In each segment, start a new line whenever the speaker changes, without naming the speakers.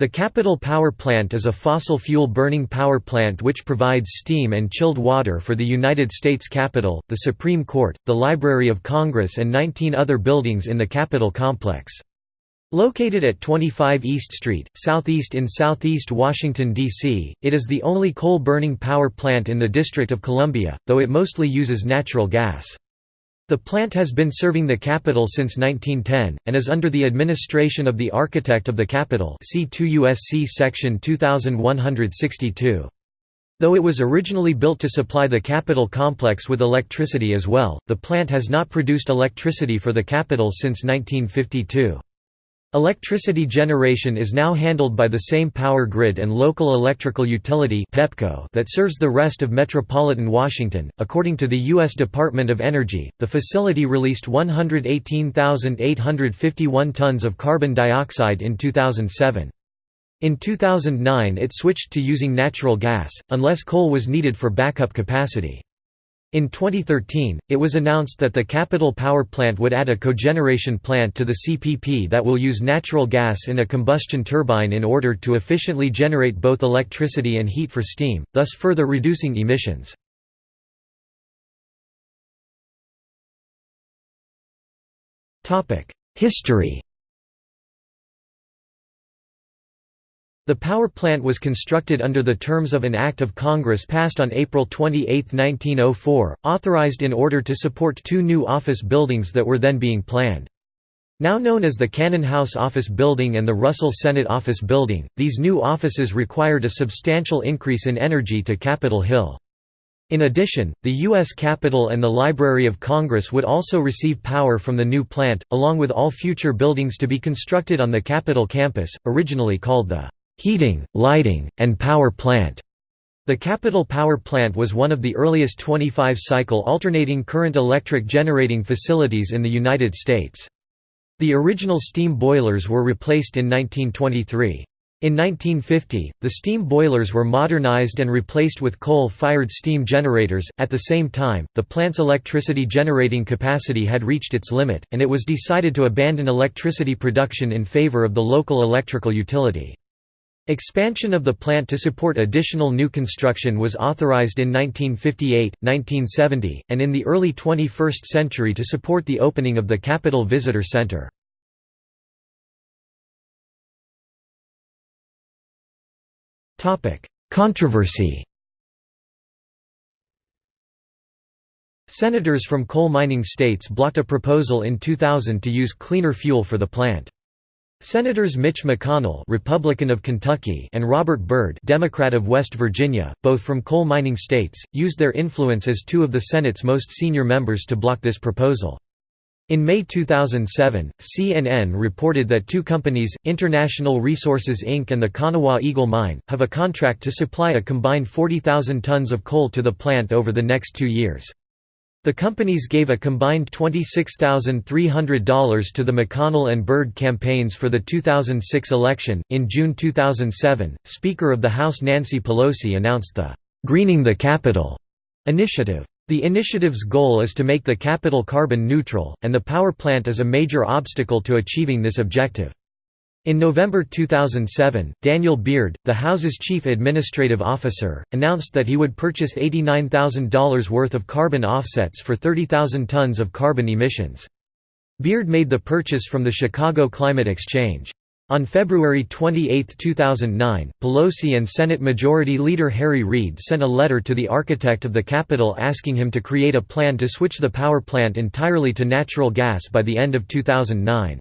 The Capitol Power Plant is a fossil fuel burning power plant which provides steam and chilled water for the United States Capitol, the Supreme Court, the Library of Congress and 19 other buildings in the Capitol complex. Located at 25 East Street, southeast in southeast Washington, D.C., it is the only coal-burning power plant in the District of Columbia, though it mostly uses natural gas. The plant has been serving the Capitol since 1910, and is under the administration of the Architect of the Capitol see 2 U.S.C. Section 2162. Though it was originally built to supply the Capitol complex with electricity as well, the plant has not produced electricity for the Capitol since 1952. Electricity generation is now handled by the same power grid and local electrical utility (PEPCO) that serves the rest of metropolitan Washington. According to the U.S. Department of Energy, the facility released 118,851 tons of carbon dioxide in 2007. In 2009 it switched to using natural gas, unless coal was needed for backup capacity. In 2013, it was announced that the Capitol Power Plant would add a cogeneration plant to the CPP that will use natural gas in a combustion turbine in order to efficiently generate both electricity and heat for steam, thus further reducing emissions. History The power plant was constructed under the terms of an Act of Congress passed on April 28, 1904, authorized in order to support two new office buildings that were then being planned. Now known as the Cannon House Office Building and the Russell Senate Office Building, these new offices required a substantial increase in energy to Capitol Hill. In addition, the U.S. Capitol and the Library of Congress would also receive power from the new plant, along with all future buildings to be constructed on the Capitol campus, originally called the heating, lighting, and power plant. The Capitol Power Plant was one of the earliest 25-cycle alternating current electric generating facilities in the United States. The original steam boilers were replaced in 1923. In 1950, the steam boilers were modernized and replaced with coal-fired steam generators. At the same time, the plant's electricity generating capacity had reached its limit, and it was decided to abandon electricity production in favor of the local electrical utility. Expansion of the plant to support additional new construction was authorized in 1958, 1970, and in the early 21st century to support the opening of the Capitol Visitor Center. Controversy Senators from coal mining states blocked a proposal in 2000 to use cleaner fuel for the plant. Senators Mitch McConnell Republican of Kentucky and Robert Byrd Democrat of West Virginia, both from coal mining states, used their influence as two of the Senate's most senior members to block this proposal. In May 2007, CNN reported that two companies, International Resources Inc. and the Kanawha Eagle Mine, have a contract to supply a combined 40,000 tons of coal to the plant over the next two years. The companies gave a combined $26,300 to the McConnell and Byrd campaigns for the 2006 election. In June 2007, Speaker of the House Nancy Pelosi announced the Greening the Capitol initiative. The initiative's goal is to make the Capitol carbon neutral, and the power plant is a major obstacle to achieving this objective. In November 2007, Daniel Beard, the House's chief administrative officer, announced that he would purchase $89,000 worth of carbon offsets for 30,000 tons of carbon emissions. Beard made the purchase from the Chicago Climate Exchange. On February 28, 2009, Pelosi and Senate Majority Leader Harry Reid sent a letter to the architect of the Capitol asking him to create a plan to switch the power plant entirely to natural gas by the end of 2009.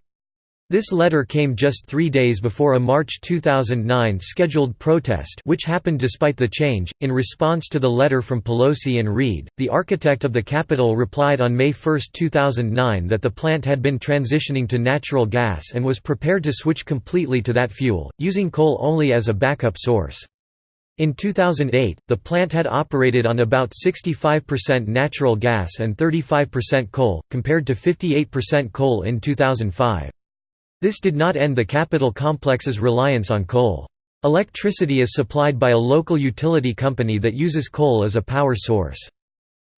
This letter came just three days before a March 2009 scheduled protest which happened despite the change. In response to the letter from Pelosi and Reid, the architect of the Capitol replied on May 1, 2009 that the plant had been transitioning to natural gas and was prepared to switch completely to that fuel, using coal only as a backup source. In 2008, the plant had operated on about 65% natural gas and 35% coal, compared to 58% coal in 2005. This did not end the Capitol complex's reliance on coal. Electricity is supplied by a local utility company that uses coal as a power source.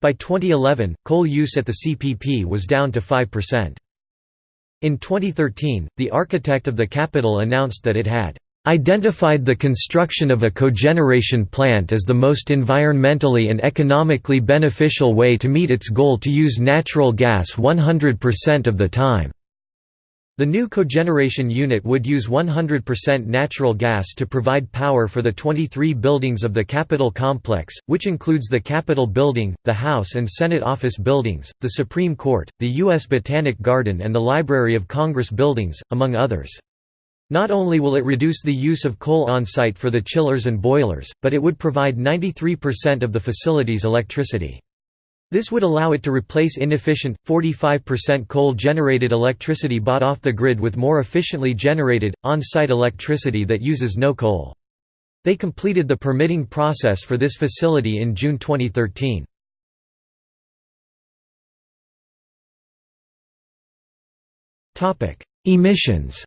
By 2011, coal use at the CPP was down to 5%. In 2013, the architect of the Capitol announced that it had identified the construction of a cogeneration plant as the most environmentally and economically beneficial way to meet its goal to use natural gas 100% of the time. The new cogeneration unit would use 100% natural gas to provide power for the 23 buildings of the Capitol complex, which includes the Capitol building, the House and Senate office buildings, the Supreme Court, the U.S. Botanic Garden and the Library of Congress buildings, among others. Not only will it reduce the use of coal on-site for the chillers and boilers, but it would provide 93% of the facility's electricity. This would allow it to replace inefficient, 45% coal-generated electricity bought off the grid with more efficiently generated, on-site electricity that uses no coal. They completed the permitting process for this facility in June 2013. Emissions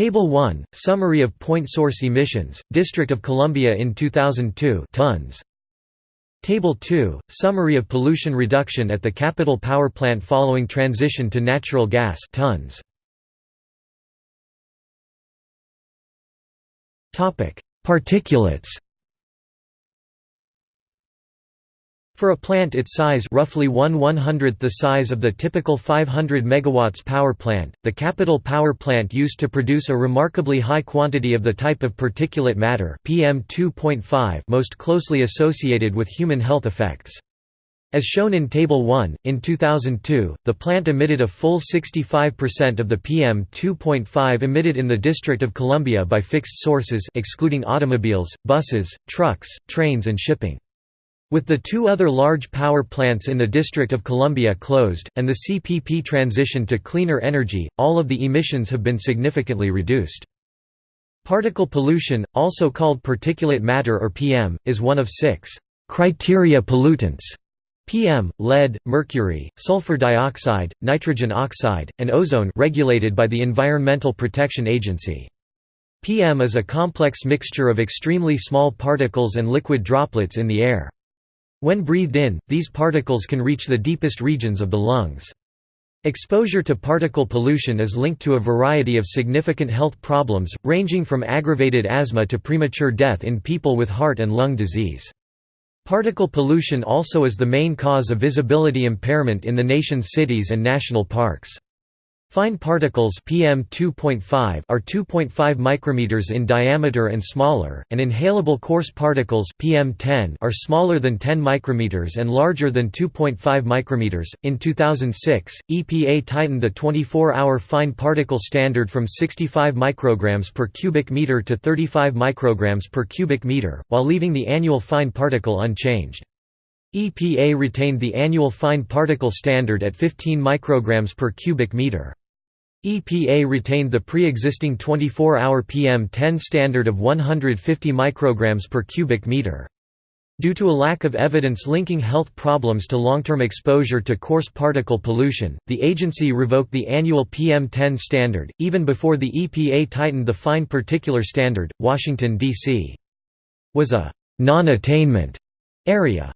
Table 1, Summary of Point Source Emissions, District of Columbia in 2002 tons. Table 2, Summary of Pollution Reduction at the Capitol Power Plant following transition to natural gas tons. Particulates For a plant its size roughly 1 100th the size of the typical 500 MW power plant, the Capitol Power Plant used to produce a remarkably high quantity of the type of particulate matter PM most closely associated with human health effects. As shown in Table 1, in 2002, the plant emitted a full 65% of the PM 2.5 emitted in the District of Columbia by fixed sources excluding automobiles, buses, trucks, trains and shipping. With the two other large power plants in the District of Columbia closed, and the CPP transition to cleaner energy, all of the emissions have been significantly reduced. Particle pollution, also called particulate matter or PM, is one of six criteria pollutants PM, lead, mercury, sulfur dioxide, nitrogen oxide, and ozone regulated by the Environmental Protection Agency. PM is a complex mixture of extremely small particles and liquid droplets in the air. When breathed in, these particles can reach the deepest regions of the lungs. Exposure to particle pollution is linked to a variety of significant health problems, ranging from aggravated asthma to premature death in people with heart and lung disease. Particle pollution also is the main cause of visibility impairment in the nation's cities and national parks. Fine particles PM 2.5 are 2.5 micrometers in diameter and smaller, and inhalable coarse particles PM 10 are smaller than 10 micrometers and larger than 2.5 micrometers. In 2006, EPA tightened the 24-hour fine particle standard from 65 micrograms per cubic meter to 35 micrograms per cubic meter, while leaving the annual fine particle unchanged. EPA retained the annual fine particle standard at 15 micrograms per cubic meter. EPA retained the pre-existing 24-hour PM10 standard of 150 micrograms per cubic meter. Due to a lack of evidence linking health problems to long-term exposure to coarse particle pollution, the agency revoked the annual PM10 standard, even before the EPA tightened the fine particular standard. Washington, D.C. was a non-attainment area.